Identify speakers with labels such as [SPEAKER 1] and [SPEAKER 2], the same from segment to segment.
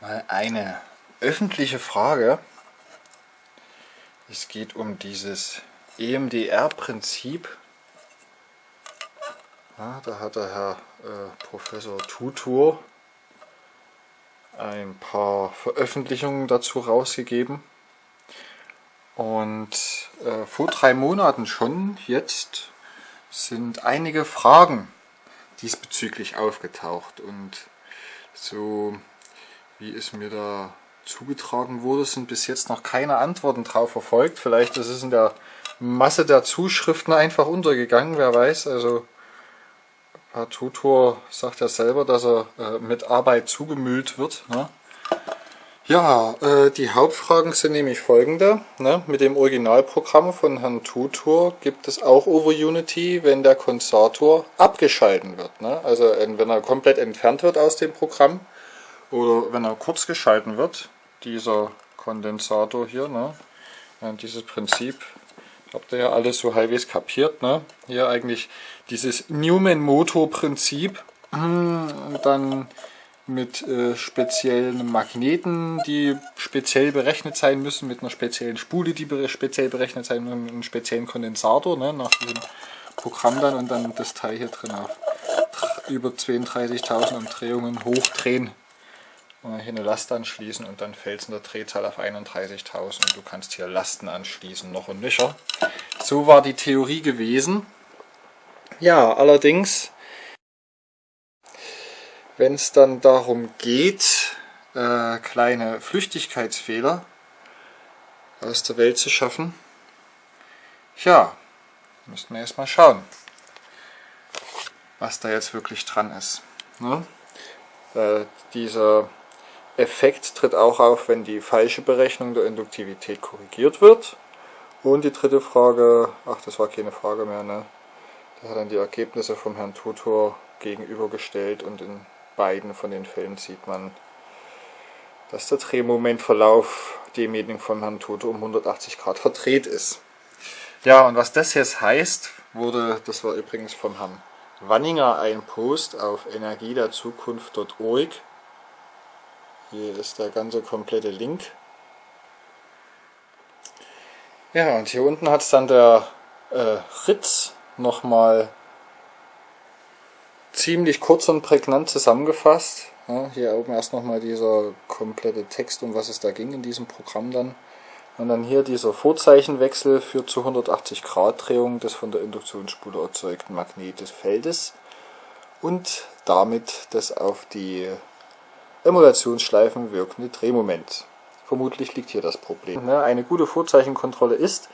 [SPEAKER 1] mal eine öffentliche Frage. Es geht um dieses EMDR-Prinzip. Ja, da hat der Herr äh, Professor Tutor ein paar Veröffentlichungen dazu rausgegeben. Und äh, vor drei Monaten schon, jetzt, sind einige Fragen diesbezüglich aufgetaucht. Und so wie es mir da zugetragen wurde, sind bis jetzt noch keine Antworten drauf verfolgt. Vielleicht ist es in der Masse der Zuschriften einfach untergegangen, wer weiß. Also Herr Tutor sagt ja selber, dass er äh, mit Arbeit zugemüllt wird. Ne? Ja, äh, die Hauptfragen sind nämlich folgende. Ne? Mit dem Originalprogramm von Herrn Tutor gibt es auch Over Unity, wenn der Kondensator abgeschalten wird. Ne? Also wenn er komplett entfernt wird aus dem Programm oder wenn er kurz geschalten wird, dieser Kondensator hier, ne? Ja, dieses Prinzip habt ihr ja alles so halbwegs kapiert. Ne? Hier eigentlich dieses Newman-Motor-Prinzip, dann mit äh, speziellen Magneten, die speziell berechnet sein müssen, mit einer speziellen Spule, die speziell berechnet sein müssen, mit einem speziellen Kondensator, ne, nach diesem Programm dann und dann das Teil hier drin auf über 32.000 Umdrehungen hochdrehen hier eine Last anschließen und dann fällt es in der Drehzahl auf 31.000 und du kannst hier Lasten anschließen, noch und nöcher. So war die Theorie gewesen. Ja, allerdings wenn es dann darum geht, äh, kleine Flüchtigkeitsfehler aus der Welt zu schaffen, ja, müssten wir erstmal schauen, was da jetzt wirklich dran ist. Ne? Äh, dieser Effekt tritt auch auf, wenn die falsche Berechnung der Induktivität korrigiert wird. Und die dritte Frage, ach das war keine Frage mehr, ne? Da hat dann die Ergebnisse vom Herrn Tutor gegenübergestellt und in beiden von den Fällen sieht man, dass der Drehmomentverlauf demjenigen von Herrn Toto um 180 Grad verdreht ist. Ja, und was das jetzt heißt, wurde, das war übrigens vom Herrn Wanninger ein Post auf energiederzukunft.org. Hier ist der ganze komplette Link. Ja, und hier unten hat es dann der äh, Ritz nochmal ziemlich kurz und prägnant zusammengefasst. Ja, hier oben erst nochmal dieser komplette Text, um was es da ging in diesem Programm dann. Und dann hier dieser Vorzeichenwechsel führt zu 180 Grad Drehung des von der Induktionsspule erzeugten Magnet des Feldes und damit das auf die Emulationsschleifen wirkende Drehmoment. Vermutlich liegt hier das Problem. Eine gute Vorzeichenkontrolle ist,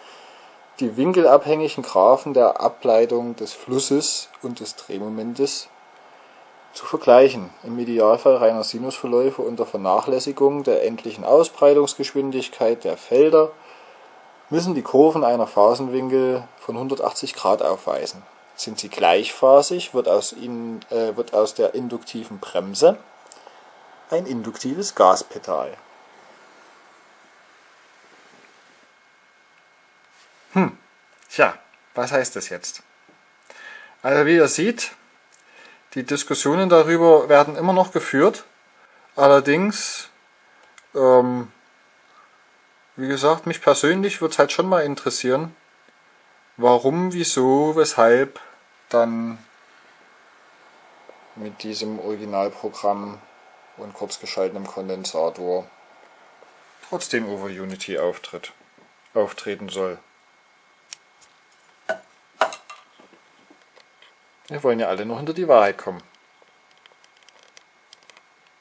[SPEAKER 1] die winkelabhängigen Graphen der Ableitung des Flusses und des Drehmomentes zu vergleichen, im Idealfall reiner Sinusverläufe unter Vernachlässigung der endlichen Ausbreitungsgeschwindigkeit der Felder müssen die Kurven einer Phasenwinkel von 180 Grad aufweisen. Sind sie gleichphasig, wird aus, ihnen, äh, wird aus der induktiven Bremse ein induktives Gaspedal. Hm, tja, was heißt das jetzt? Also wie ihr seht, die Diskussionen darüber werden immer noch geführt. Allerdings, ähm, wie gesagt, mich persönlich würde es halt schon mal interessieren, warum, wieso, weshalb dann mit diesem Originalprogramm und kurzgeschaltetem Kondensator trotzdem Over Unity auftritt, auftreten soll. Wir wollen ja alle noch hinter die Wahrheit kommen.